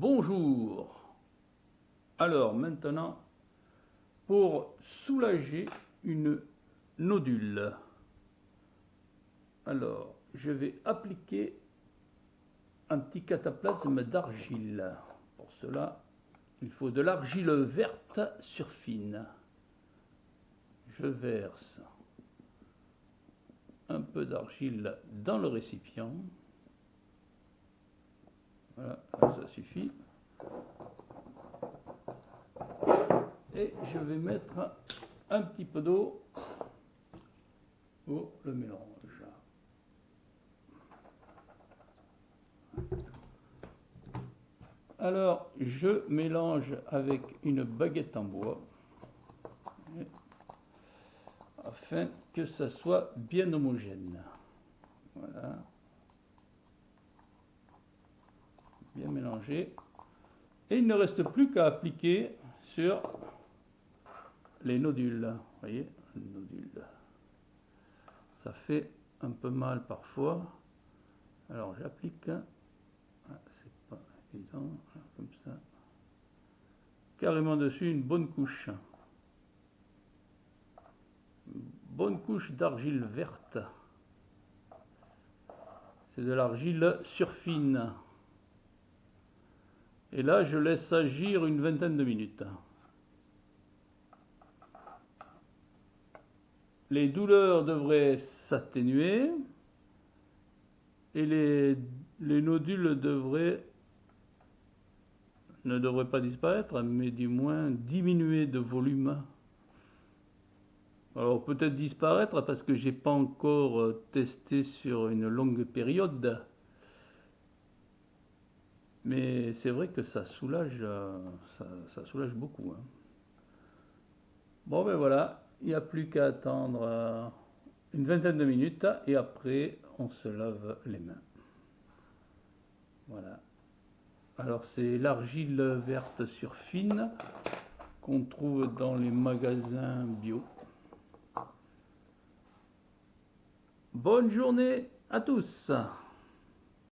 Bonjour. Alors maintenant, pour soulager une nodule, alors je vais appliquer un petit cataplasme d'argile. Pour cela, il faut de l'argile verte sur fine. Je verse un peu d'argile dans le récipient. Voilà, ça suffit. Et je vais mettre un petit peu d'eau pour le mélange. Alors, je mélange avec une baguette en bois afin que ça soit bien homogène. Voilà. Bien mélangé. Et il ne reste plus qu'à appliquer sur les nodules. Vous voyez, nodules. Ça fait un peu mal parfois. Alors j'applique. Ah, c'est pas évident. Comme ça. Carrément dessus une bonne couche bonne couche d'argile verte. C'est de l'argile surfine. Et là, je laisse agir une vingtaine de minutes. Les douleurs devraient s'atténuer et les, les nodules ne devraient pas disparaître, mais du moins diminuer de volume. Alors peut-être disparaître parce que j'ai pas encore euh, testé sur une longue période. Mais c'est vrai que ça soulage, euh, ça, soulage beaucoup. Hein. Bon ben voilà, il n'y a plus qu'à attendre euh, une vingtaine de minutes et après on se lave les mains. Voilà. Alors c'est l'argile verte sur fine qu'on trouve dans les magasins bio. Bonne journée à tous